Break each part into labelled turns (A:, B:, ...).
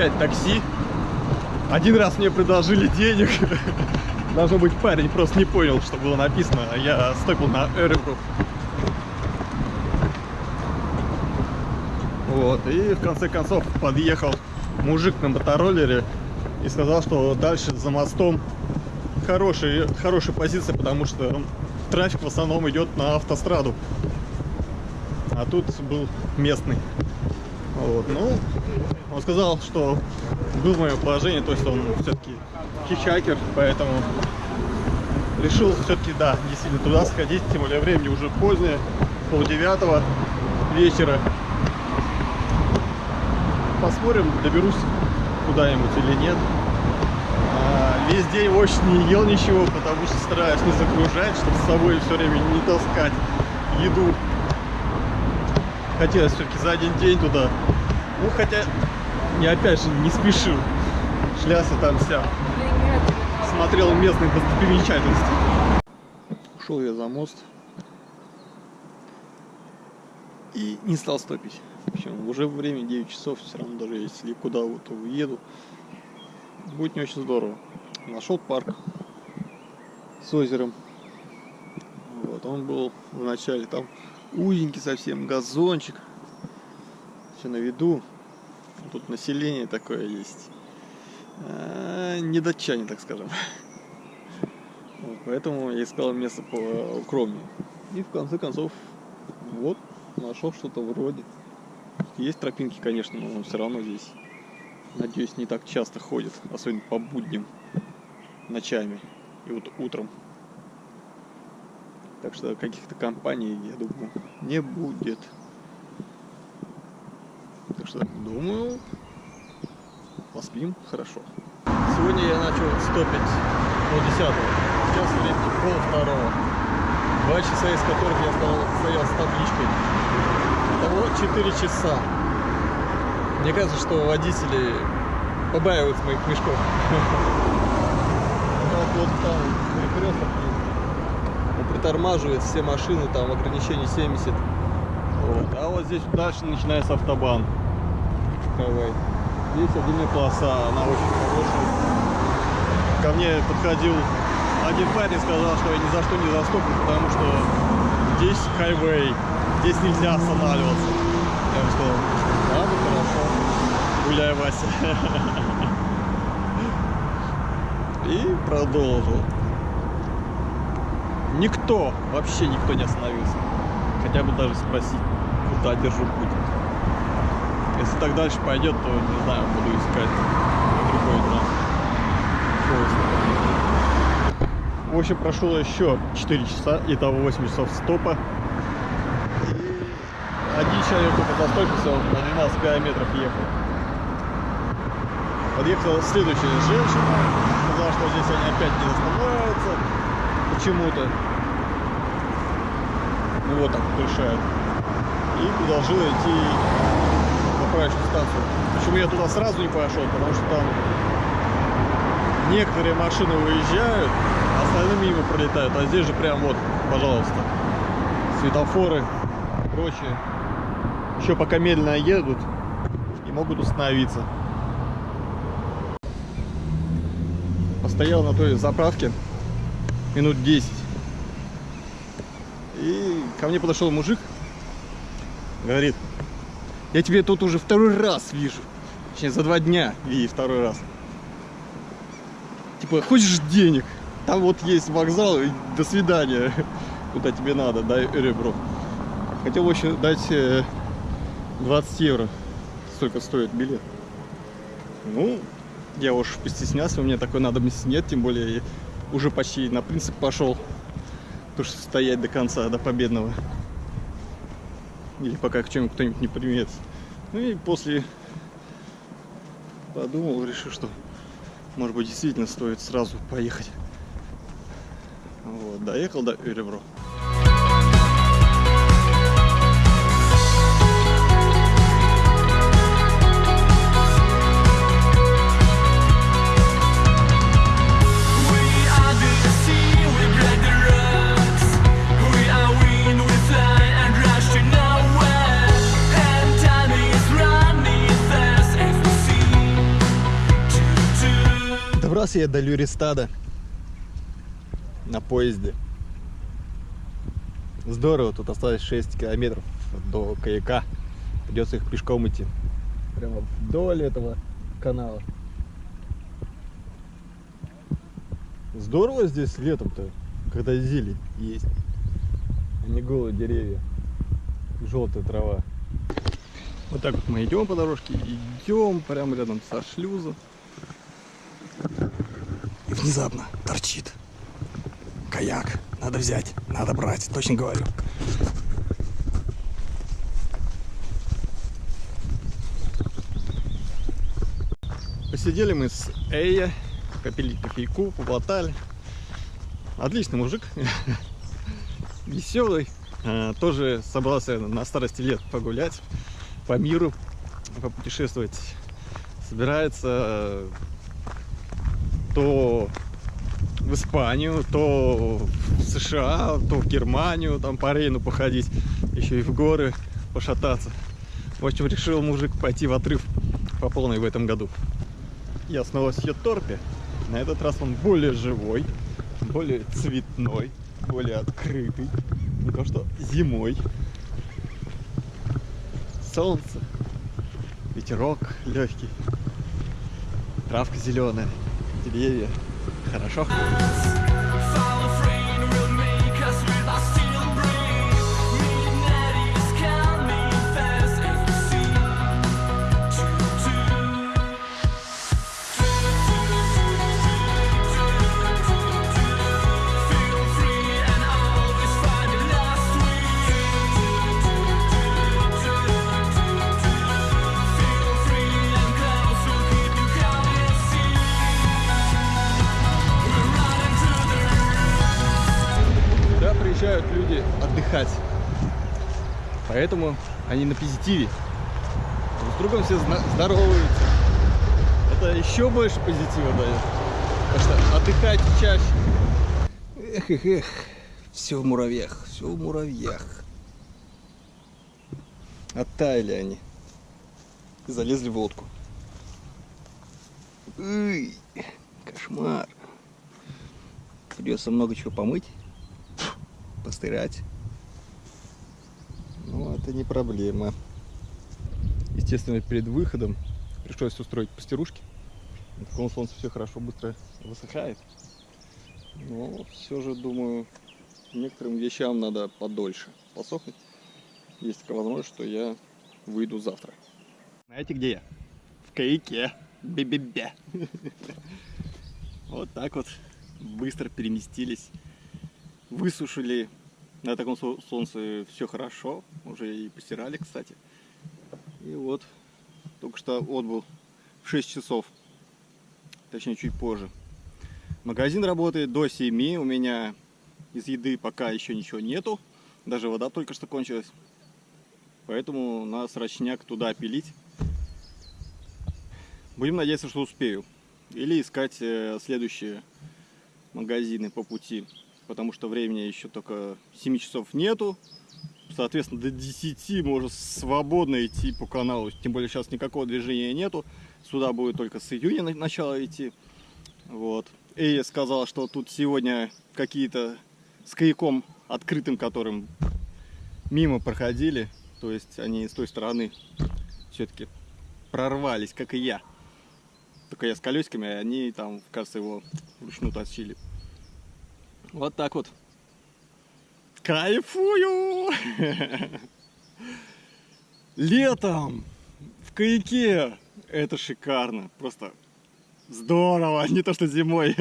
A: 5 такси. Один раз мне предложили денег. Должно быть парень просто не понял, что было написано, а я стопил на Эребру. Вот, и в конце концов подъехал мужик на мотороллере и сказал, что дальше за мостом хорошая, хорошая позиция, потому что трафик в основном идет на автостраду. А тут был местный. Вот, ну, он сказал, что был в моем положении, то есть он все-таки хичайкер, поэтому решил все-таки, да, действительно туда сходить, тем более времени уже позднее, пол девятого вечера. Посмотрим, доберусь куда-нибудь или нет. А, весь день очень не ел ничего, потому что стараюсь не загружать, чтобы с собой все время не таскать еду. Хотелось все-таки за один день туда. Ну, хотя, я опять же не спешил. Шлялся там вся. Смотрел местные достопримечательности. Ушел я за мост. И не стал стопить. В общем, уже время 9 часов, все равно даже если куда вот уеду, будет не очень здорово. Нашел парк с озером. Вот, он был в начале там узенький совсем газончик. Все на виду. Тут население такое есть. А, не датчане, так скажем. Вот, поэтому я искал место по укромнее. И в конце концов, вот, нашел что-то вроде. Есть тропинки, конечно, но все равно здесь, надеюсь, не так часто ходят, особенно по будням, ночами и вот утром. Так что каких-то компаний, я думаю, не будет. Что, думаю, поспим хорошо. Сегодня я начал стопить пол десятого. Сейчас времени пол второго. Два часа из которых я стоял с табличкой. Итого 4 часа. Мне кажется, что водители побаиваются моих мешков. Вот там перекресток есть. Он притормаживает все машины, там ограничение 70. Вот. А вот здесь дальше начинается автобан. Давай. Здесь отдельная полоса, она очень хорошая. Ко мне подходил один парень и сказал, что я ни за что не заступлю, потому что здесь хайвей, здесь нельзя останавливаться. Я ему сказал, ладно, хорошо, гуляй, Вася. И продолжил. Никто, вообще никто не остановился. Хотя бы даже спросить, куда держу путь. Если так дальше пойдет, то, не знаю, буду искать другой транспорт. В общем, прошло еще 4 часа, итого 8 часов стопа. И один человек только застопился, на 12 километров ехал. Подъехала следующая женщина, сказала, что здесь они опять не останавливаются почему-то. Ну вот так решают. И предложила идти на правильную станцию. Почему я туда сразу не пошел? Потому что там некоторые машины выезжают, а остальные мимо пролетают. А здесь же прям вот, пожалуйста, светофоры, прочее. Еще пока медленно едут, и могут установиться. Постоял на той заправке минут 10. И ко мне подошел мужик, говорит, я тебе тут уже второй раз вижу. Точнее, за два дня види второй раз. Типа, хочешь денег? Там вот есть вокзал, и до свидания. Куда тебе надо, дай ребро. Хотел еще дать 20 э, евро. Столько стоит билет. Ну, я уж постеснялся, у меня такой надобности нет, тем более уже почти на принцип пошел. То, что стоять до конца, до победного. Или пока к чему кто-нибудь не примет. Ну и после подумал, решил, что может быть действительно стоит сразу поехать. Вот, доехал до Эребро. Добрался я до Люристада на поезде. Здорово, тут осталось 6 километров до каяка. Придется их пешком идти. Прямо вдоль этого канала. Здорово здесь летом-то, когда зелень есть, а не голые деревья, желтая трава. Вот так вот мы идем по дорожке, идем прямо рядом со шлюзом. Внезапно торчит каяк. Надо взять, надо брать, точно говорю. Посидели мы с Эя, попили кофейку, поболтали. Отличный мужик, веселый. А, тоже собрался на старости лет погулять по миру, попутешествовать. Собирается то в Испанию, то в США, то в Германию, там по Рейну походить, еще и в горы пошататься. В общем, решил мужик пойти в отрыв по полной в этом году. Я снова с Йоторпе. На этот раз он более живой, более цветной, более открытый. Не то что зимой. Солнце, ветерок легкий, травка зеленая деревья. Хорошо? Поэтому они на позитиве. Друг с другом все здороваются. Это еще больше позитива дает. Так что отдыхайте чаще. Эх, эх, эх. Все в муравьях, все в муравьях. Оттаяли они. И залезли в лодку. Ой, кошмар. Придется много чего помыть, постирать это не проблема. Естественно, перед выходом пришлось устроить постирушки. На таком солнце все хорошо, быстро высыхает. Но все же, думаю, некоторым вещам надо подольше посохнуть. Есть такая возможность, что я выйду завтра. Знаете, где я? В каяке. Бе-бе-бе. Вот так вот быстро переместились. Высушили на таком солнце все хорошо. Уже и постирали, кстати. И вот, только что отбыл в 6 часов. Точнее, чуть позже. Магазин работает до 7. У меня из еды пока еще ничего нету. Даже вода только что кончилась. Поэтому надо срочняк туда пилить. Будем надеяться, что успею. Или искать э, следующие магазины по пути потому что времени еще только 7 часов нету. Соответственно, до 10 можно свободно идти по каналу. Тем более сейчас никакого движения нету. Сюда будет только с июня начало идти. Вот. Эя сказала, что тут сегодня какие-то с каяком открытым, которым мимо проходили. То есть они с той стороны все-таки прорвались, как и я. Только я с колесиками, а они там, кажется, его вручную тащили. Вот так вот. Кайфую! Летом в каяке это шикарно. Просто здорово, не то что зимой.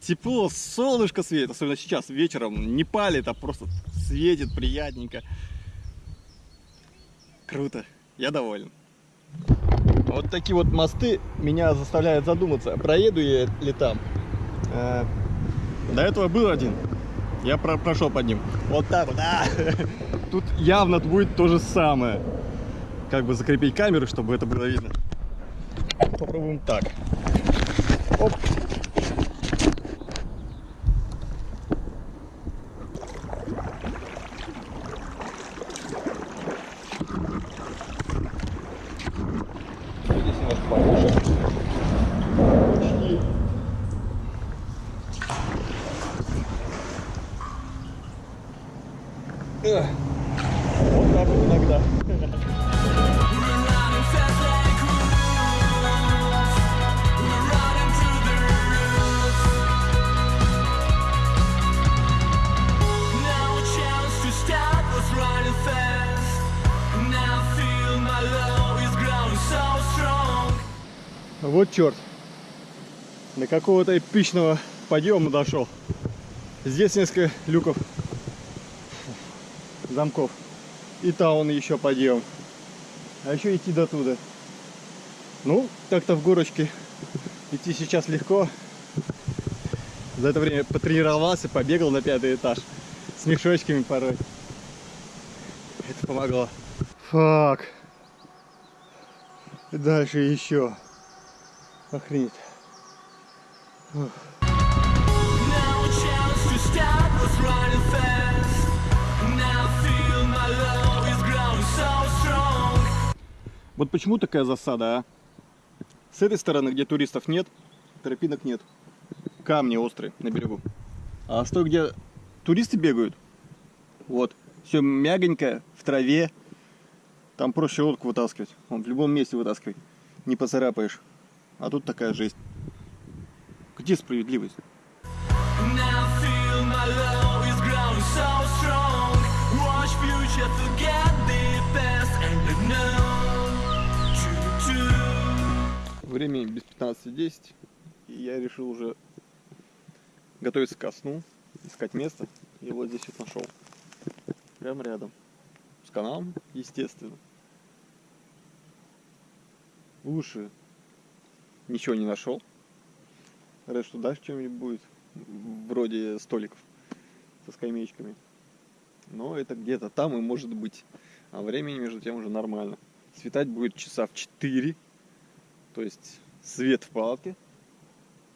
A: Тепло, солнышко светит, особенно сейчас вечером. Не палит, а просто светит приятненько. Круто, я доволен.
B: Вот такие вот мосты меня заставляют задуматься, проеду я ли там.
A: До этого был один. Я про прошел под ним.
B: Вот так вот, да.
A: Тут явно будет то же самое. Как бы закрепить камеру, чтобы это было видно. Попробуем так. Оп. Вот так вот иногда. Вот черт. До какого-то эпичного подъема дошел. Здесь несколько люков замков. И там еще подъем. А еще идти до туда. Ну, так-то в горочке идти сейчас легко. За это время потренировался, побегал на пятый этаж. С мешочками порой. Это помогло. Фак. Дальше еще. Охренеть. Ух. Вот почему такая засада, а? С этой стороны, где туристов нет, тропинок нет. Камни острые на берегу. А с той, где туристы бегают, вот, все мягонькое, в траве. Там проще лодку вытаскивать. Он в любом месте вытаскивать. Не поцарапаешь. А тут такая жесть. Где справедливость?
B: Время без 15.10. И я решил уже готовиться ко сну, искать место. И вот здесь вот нашел. Прямо рядом. С каналом, естественно. Лучше ничего не нашел. Говорят, что дальше чем-нибудь будет. Вроде столиков со скамеечками. Но это где-то там и может быть. А времени между тем уже нормально. Светать будет часа в 4. То есть свет в палатке.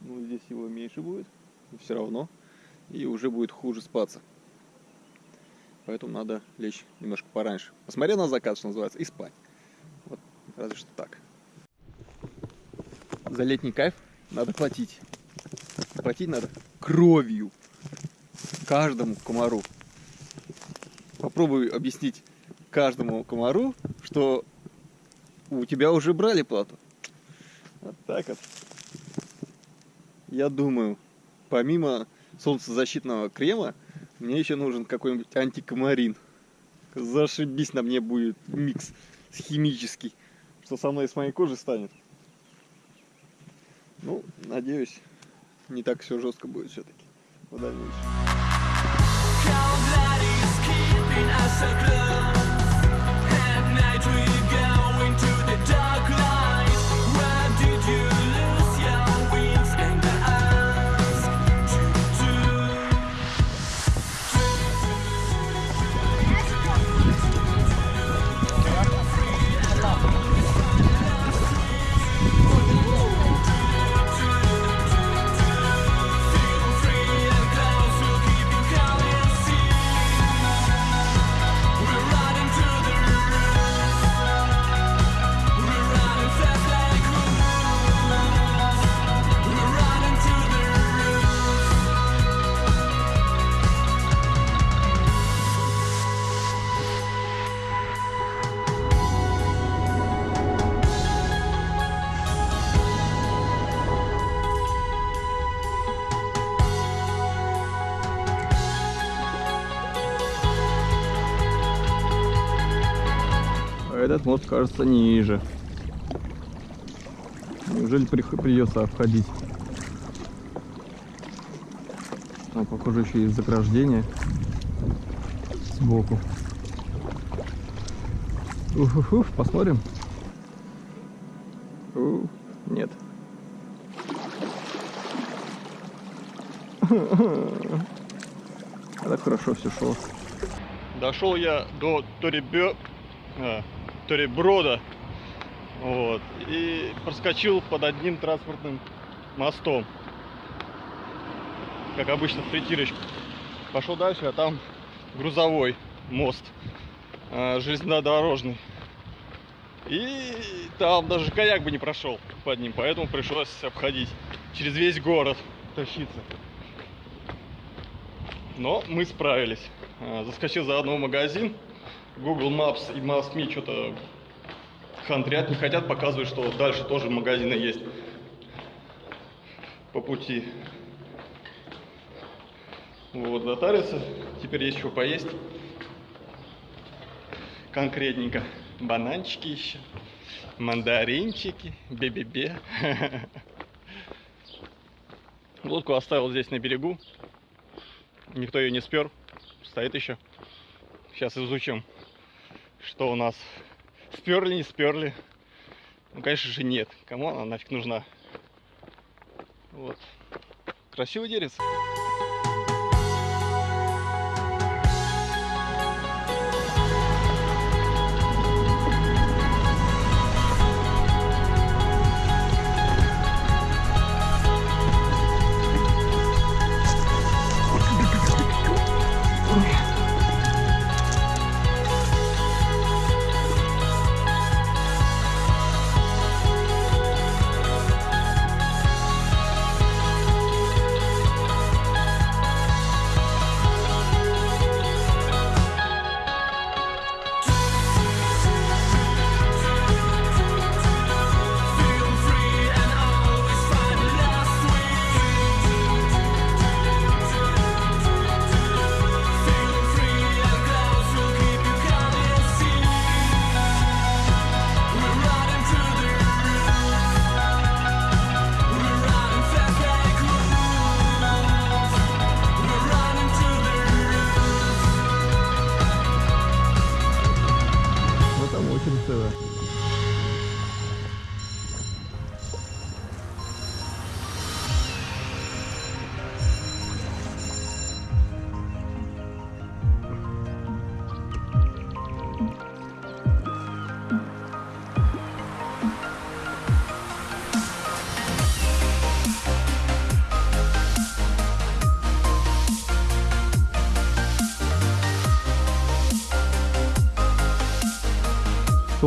B: Ну, здесь его меньше будет. Но все равно. И уже будет хуже спаться. Поэтому надо лечь немножко пораньше. Посмотреть на закат, что называется, и спать. Вот, разве что так. За летний кайф надо платить. Платить надо кровью. Каждому комару. Попробуй объяснить каждому комару, что у тебя уже брали плату. Так вот. Я думаю, помимо солнцезащитного крема, мне еще нужен какой-нибудь антикомарин. Зашибись на мне будет микс химический, что со мной с моей кожей станет. Ну, надеюсь, не так все жестко будет все-таки в дальнейшем.
A: Этот мост кажется ниже. Неужели придется обходить? Там, похоже, еще есть заграждение сбоку. Уф-уф-уф, посмотрим. У, нет. А так хорошо все шло. Дошел я до Торебе... а, Тореброда. Вот. И проскочил под одним транспортным мостом. Как обычно в притирочку. Пошел дальше, а там грузовой мост. а, железнодорожный. И там даже каяк бы не прошел под ним, поэтому пришлось обходить через весь город тащиться. Но мы справились. А, Заскочил заодно в магазин. Google Maps и Maps.me что-то хандрят, не хотят показывать, что дальше тоже магазины есть по пути. Вот, затарился. Теперь есть что поесть. Конкретненько. Бананчики еще. Мандаринчики. Бе-бе-бе. Лодку оставил здесь на берегу. Никто ее не спер. Стоит еще. Сейчас изучим, что у нас. Сперли, не сперли. Ну, конечно же, нет. Кому она нафиг нужна? Вот. Красивый деревце.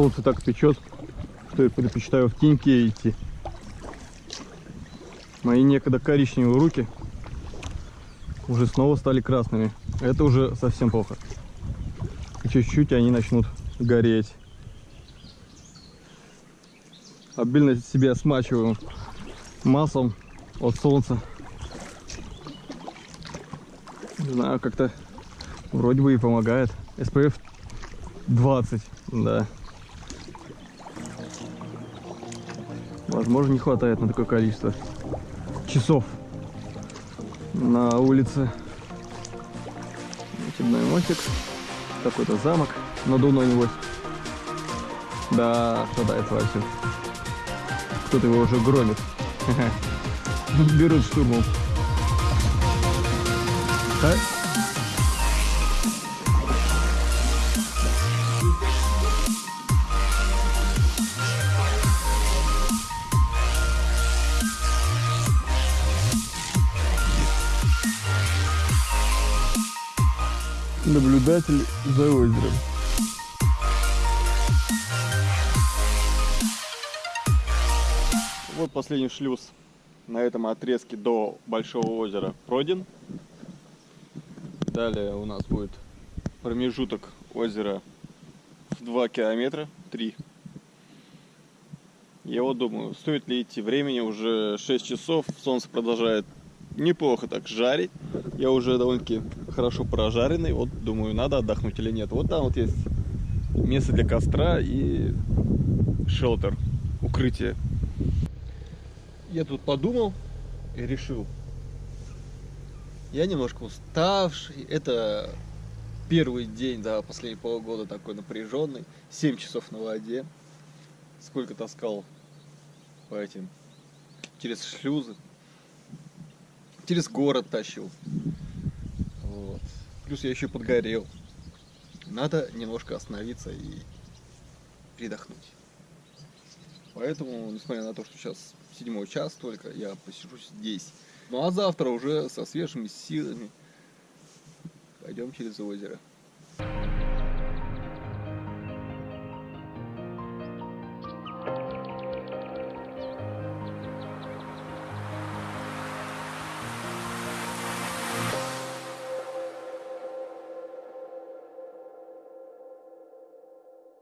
A: Солнце так печет, что я предпочитаю в теньке идти. Мои некогда коричневые руки уже снова стали красными. Это уже совсем плохо. Чуть-чуть они начнут гореть. Обильно себя смачиваю маслом от солнца. Не знаю, как-то вроде бы и помогает. SPF 20, да. Возможно, не хватает на такое количество часов на улице. Очередной мостик. Какой-то замок надувной небось. Да, шатается вовсю. Кто-то его уже громит. Берут штурмом. А? Наблюдатель за озером. Вот последний шлюз на этом отрезке до Большого озера пройден. Далее у нас будет промежуток озера в 2 километра, 3. Я вот думаю, стоит ли идти. Времени уже 6 часов, солнце продолжает неплохо так жарить. Я уже довольно-таки хорошо прожаренный. Вот думаю, надо отдохнуть или нет. Вот там вот есть место для костра и шелтер, укрытие. Я тут подумал и решил. Я немножко уставший. Это первый день, да, последние полгода такой напряженный. 7 часов на воде. Сколько таскал по этим, через шлюзы. Через город тащил. Плюс я еще подгорел. Надо немножко остановиться и передохнуть. Поэтому, несмотря на то, что сейчас седьмой час только, я посижу здесь. Ну а завтра уже со свежими силами пойдем через озеро.